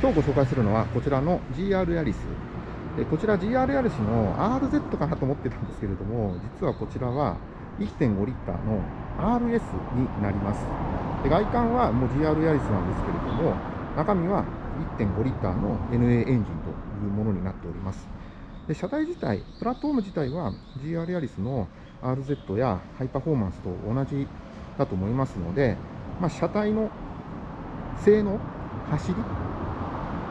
今日ご紹介するのはこちらの GR ヤリス。でこちら GR ヤリスの RZ かなと思ってたんですけれども、実はこちらは1.5リッターの RS になります。で外観はもう GR ヤリスなんですけれども、中身は1.5リッターの NA エンジンというものになっております。で車体自体、プラットフォーム自体は GR ヤリスの RZ やハイパフォーマンスと同じだと思いますので、まあ、車体の性能、走り、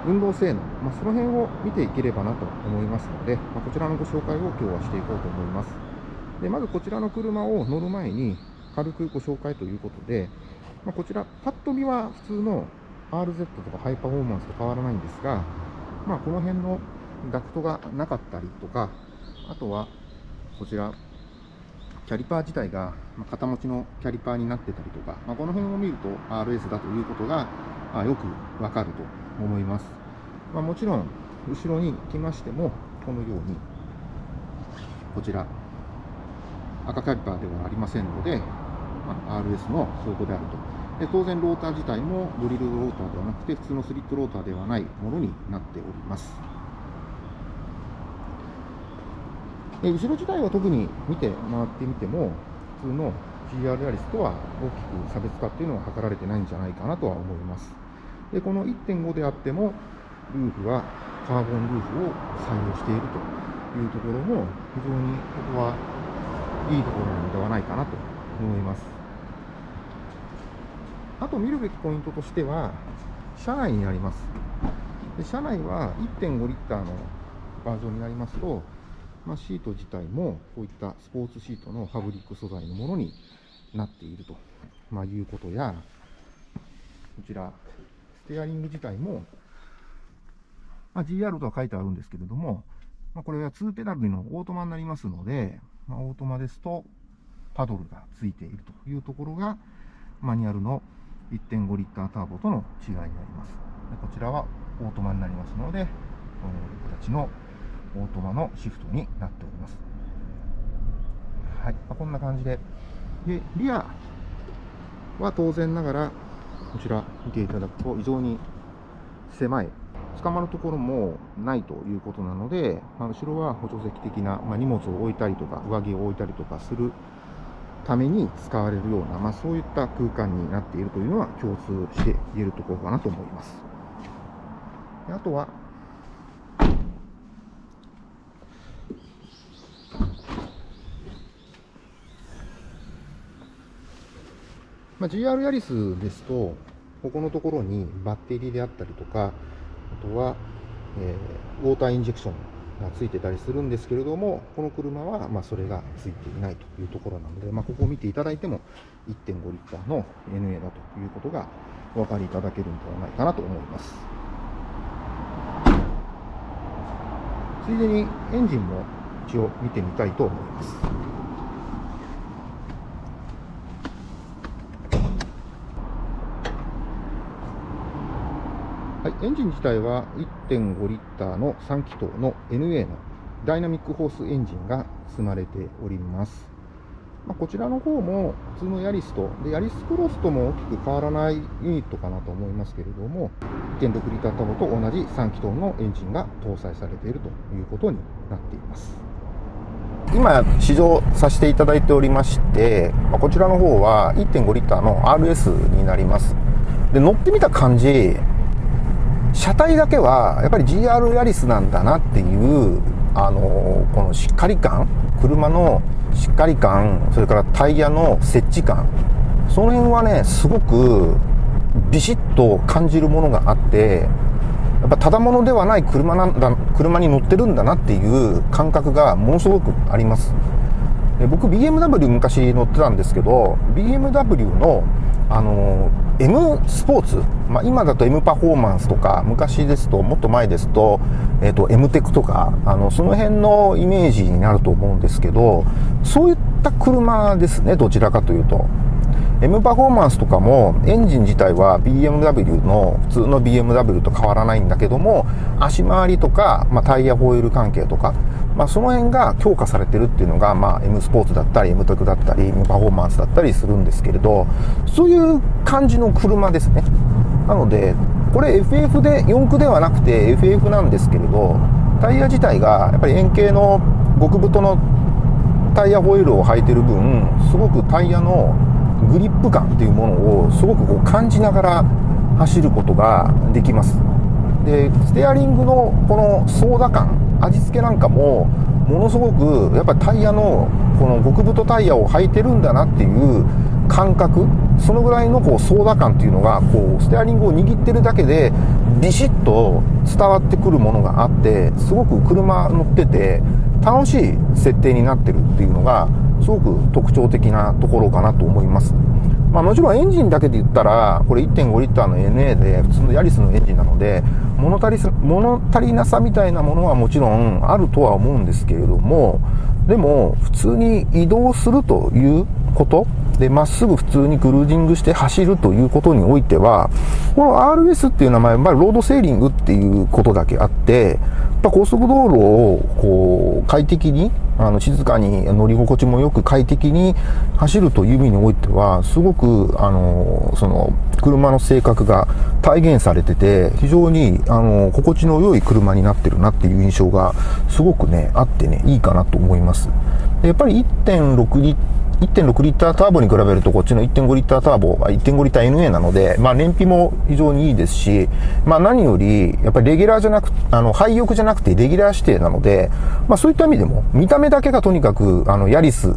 運動性能、まあ、その辺を見ていければなと思いますので、まあ、こちらのご紹介を今日はしていこうと思います。でまずこちらの車を乗る前に軽くご紹介ということで、まあ、こちら、パッと見は普通の RZ とかハイパフォーマンスと変わらないんですが、まあ、この辺のダクトがなかったりとか、あとはこちら、キャリパー自体が肩持ちのキャリパーになってたりとか、まあ、この辺を見ると RS だということがよくわかると思います。まあ、もちろん、後ろに来ましても、このように、こちら、赤キャリパーではありませんので、まあ、RS の証拠であると。で当然、ローター自体もドリルローターではなくて、普通のスリットローターではないものになっております。で後ろ自体は特に見て回ってみても、普通の GR ヤリスとは大きく差別化っていうのは図られてないんじゃないかなとは思います。で、この1.5であっても、ルーフはカーボンルーフを採用しているというところも、非常にここはいいところなのではないかなと思います。あと見るべきポイントとしては、車内になります。で車内は1.5リッターのバージョンになりますと、まあ、シート自体もこういったスポーツシートのファブリック素材のものになっていると、まあ、いうことや、こちら、ステアリング自体も、まあ、GR とは書いてあるんですけれども、まあ、これは2ペダルのオートマになりますので、まあ、オートマですとパドルがついているというところが、マニュアルの1.5リッターターボとの違いになります。でこちらはオートマになりますので、この形のオートマのシフトになっております。はい、ま、こんな感じで。で、リアは当然ながら、こちら見ていただくと非常に狭い。捕まるところもないということなので、まあ、後ろは補助席的な、まあ、荷物を置いたりとか、上着を置いたりとかするために使われるような、まあ、そういった空間になっているというのは共通して言えるところかなと思います。あとは、まあ、GR ヤリスですと、ここのところにバッテリーであったりとか、あとは、えー、ウォーターインジェクションがついてたりするんですけれども、この車はまあそれがついていないというところなので、まあ、ここを見ていただいても1.5リッターの NA だということがお分かりいただけるんではないかなと思います。ついでにエンジンも一応見てみたいと思います。はい、エンジン自体は1.5リッターの3気筒の NA のダイナミックホースエンジンが積まれております。まあ、こちらの方も普通のヤリスとで、ヤリスクロスとも大きく変わらないユニットかなと思いますけれども、1.6リッタータボと同じ3気筒のエンジンが搭載されているということになっています。今、試乗させていただいておりまして、まこちらの方は1.5リッターの RS になります。で、乗ってみた感じ、車体だけはやっぱり GR ヤリスなんだなっていうあのこのしっかり感車のしっかり感それからタイヤの設置感その辺はねすごくビシッと感じるものがあってやっぱただものではない車なんだ車に乗ってるんだなっていう感覚がものすごくあります。で僕 BMW 昔乗ってたんですけど BMW のあの M スポーツ、まあ、今だと M パフォーマンスとか昔ですともっと前ですと,、えーと、M テクとかあのその辺のイメージになると思うんですけどそういった車ですねどちらかというと。M パフォーマンスとかもエンジン自体は BMW の普通の BMW と変わらないんだけども足回りとか、まあ、タイヤホイール関係とかまあ、その辺が強化されてるっていうのが、まあ、M スポーツだったり M トクだったり M パフォーマンスだったりするんですけれどそういう感じの車ですね。なのでこれ FF で4駆ではなくて FF なんですけれどタイヤ自体がやっぱり円形の極太のタイヤホイールを履いてる分すごくタイヤのグリップ感っていうものをすごくこう感じながら走ることができます。でステアリングのこのソーダ感味付けなんかもものすごくやっぱりタイヤのこの極太タイヤを履いてるんだなっていう感覚そのぐらいのこうソーダ感っていうのがこうステアリングを握ってるだけでビシッと伝わってくるものがあってすごく車乗ってて楽しい設定になってるっていうのがすごく特徴的なところかなと思います。まあ、もちろんエンジンだけで言ったら、これ 1.5L の NA で普通のヤリスのエンジンなので、物足り物足りなさみたいなものはもちろんあるとは思うんですけれども、でも普通に移動するということで、まっすぐ普通にクルージングして走るということにおいては、この RS っていう名前は、まあ、ロードセーリングっていうことだけあって、やっぱ高速道路をこう快適に、あの静かに乗り心地もよく快適に走るという意味においては、すごく、あの、その、車の性格が体現されてて、非常に、あの、心地の良い車になってるなっていう印象が、すごくね、あってね、いいかなと思います。でやっぱり1.6 1.6リッターターボに比べるとこっちの1.5リッターターボが1.5リッター NA なので、まあ燃費も非常にいいですし、まあ何より、やっぱりレギュラーじゃなく、あの、廃浴じゃなくてレギュラー指定なので、まあそういった意味でも、見た目だけがとにかく、あの、ヤリス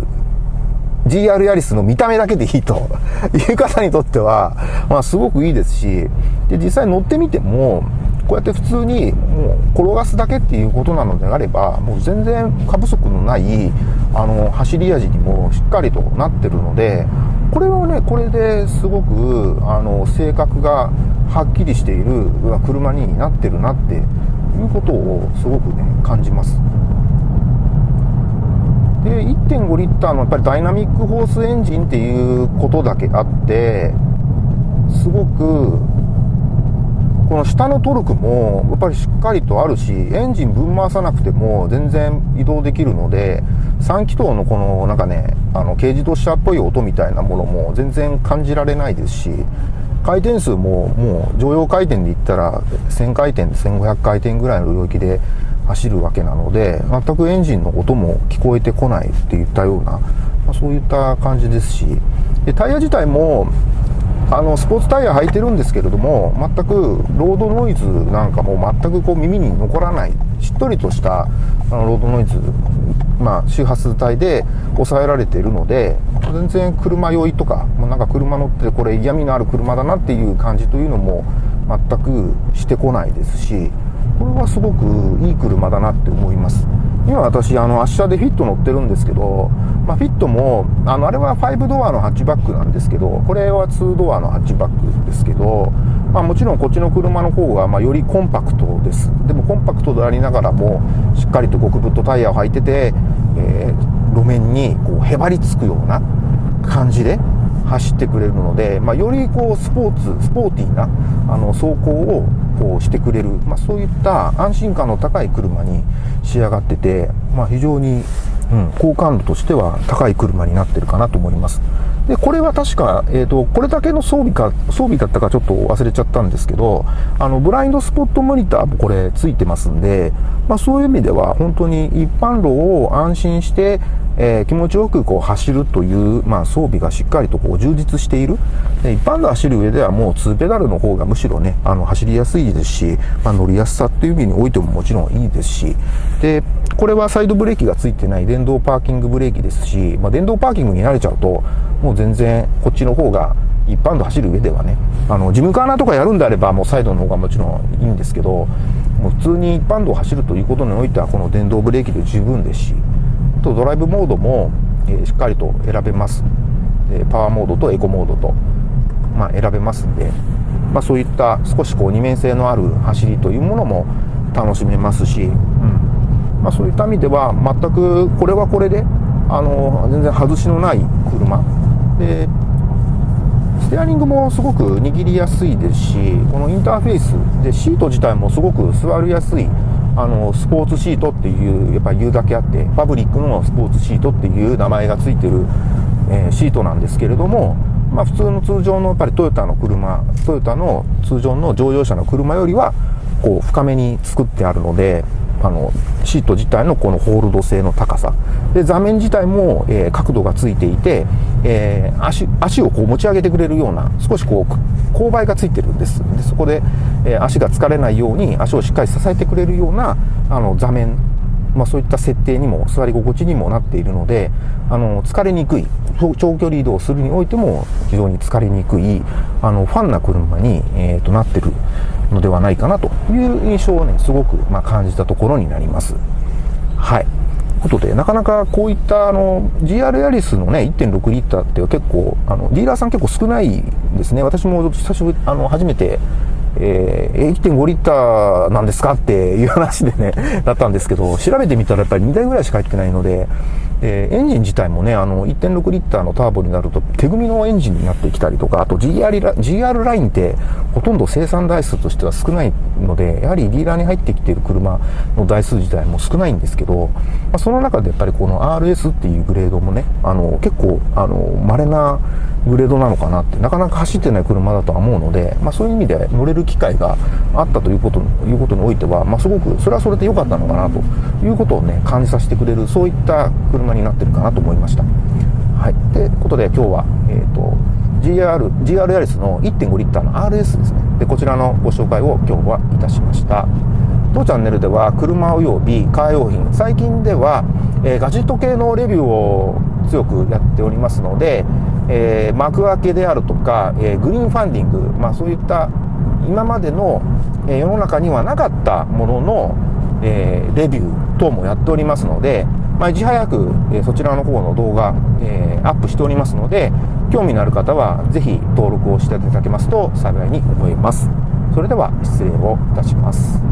GR ヤリスの見た目だけでいいと いう方にとっては、まあすごくいいですし、で、実際乗ってみても、こうやって普通にもう転がすだけっていうことなのであれば、もう全然過不足のない、あの、走り味にもしっかりとなってるので、これはね、これですごく、あの、性格がはっきりしている車になってるなっていうことをすごくね、感じます。で1.5リッターのやっぱりダイナミックホースエンジンっていうことだけあってすごくこの下のトルクもやっぱりしっかりとあるしエンジンぶん回さなくても全然移動できるので3気筒のこのなんかねあの軽自動車っぽい音みたいなものも全然感じられないですし回転数ももう常用回転で言ったら1000回転1500回転ぐらいの領域で走るわけなので全くエンジンの音も聞こえてこないっていったような、まあ、そういった感じですしでタイヤ自体もあのスポーツタイヤ履いてるんですけれども全くロードノイズなんかも全くこう耳に残らない。しっとりとしたあのロードノイズ、まあ、周波数帯で抑えられているので全然車酔いとかもうなんか車乗ってこれ嫌味のある車だなっていう感じというのも全くしてこないですしこれはすごくいい車だなって思います。今私あの明日でフィット乗ってるんですけど、まあ、フィットもあのあれは5ドアのハッチバックなんですけどこれは2ドアのハッチバックですけど、まあ、もちろんこっちの車の方がまよりコンパクトです。でもコンパクトでありながらもしっかりと極太タイヤを履いてて、えー、路面にこうへばりつくような感じで走ってくれるので、まあ、よりこうスポーツスポーティーなあの走行をこうしてくれる、まあ、そういった安心感の高い車に仕上がってて、まあ、非常に、うん、好感度としては高い車になってるかなと思います。で、これは確か、えっ、ー、と、これだけの装備か、装備だったかちょっと忘れちゃったんですけど、あの、ブラインドスポットモニターもこれついてますんで、まあそういう意味では本当に一般路を安心して、えー、気持ちよくこう走るという、まあ、装備がしっかりとこう充実している。で一般で走る上ではもう2ペダルの方がむしろね、あの走りやすいですし、まあ、乗りやすさっていう意味においてももちろんいいですし、で、これはサイドブレーキがついてない電動パーキングブレーキですし、まあ、電動パーキングに慣れちゃうと、もう全然こっちの方が一般道走る上ではね、あの、ジムカーナとかやるんであればもうサイドの方がもちろんいいんですけど、もう普通に一般道を走るということにおいてはこの電動ブレーキで十分ですし、あとドライブモードも、えー、しっかりと選べます。でパワーモードとエコモードと、まあ、選べますんで、まあ、そういった少しこう二面性のある走りというものも楽しめますし、まあ、そういった意味では全くこれはこれであの全然外しのない車。でステアリングもすごく握りやすいですしこのインターフェースでシート自体もすごく座りやすいあのスポーツシートっていうやっぱ言うだけあってパブリックのスポーツシートっていう名前がついてる、えー、シートなんですけれどもまあ、普通の通常のやっぱりトヨタの車トヨタの通常の乗用車の車よりはこう深めに作ってあるのであのシート自体のこのホールド性の高さ。で座面自体も、えー、角度がついていて、えー、足足をこう持ち上げてくれるような少しこう勾配がついてるんです。でそこで、えー、足が疲れないように足をしっかり支えてくれるようなあの座面まあ、そういった設定にも座り心地にもなっているのであの疲れにくい長距離移動するにおいても非常に疲れにくいあのファンな車に、えー、となってるのではないかなという印象をねすごく、ま、感じたところになります。はいことで、なかなかこういったあの GR ヤリスのね、1.6リッターって結構、あのディーラーさん結構少ないですね。私も久しぶり、あの、初めてえー、1.5リッターなんですかっていう話でね、だったんですけど、調べてみたらやっぱり2台ぐらいしか入ってないので、えー、エンジン自体もね、あの、1.6リッターのターボになると手組みのエンジンになってきたりとか、あと GR ラ GR ラインってほとんど生産台数としては少ないので、やはりディーラーに入ってきている車の台数自体も少ないんですけど、まあ、その中でやっぱりこの RS っていうグレードもね、あの、結構、あの、稀なグレードなのかなって、なかなか走ってない車だとは思うので、まあそういう意味で乗れる機会があったというこということにおいては、まあすごく、それはそれで良かったのかなということをね、感じさせてくれる、そういった車になってるかなと思いました。はい。ということで今日は、え、ー、と、GR、GR ヤリスの1.5リッターの RS ですね。で、こちらのご紹介を今日はいたしました。当チャンネルでは車及びカー用品、最近では、えー、ガジェット系のレビューを強くやっておりますので、えー、幕開けであるとか、えー、グリーンファンディング、まあ、そういった今までの、え、世の中にはなかったものの、え、レビュー等もやっておりますので、まあ、いち早く、え、そちらの方の動画、え、アップしておりますので興味のある方はぜひ登録をしていただけますと幸いに思います。それでは失礼をいたします。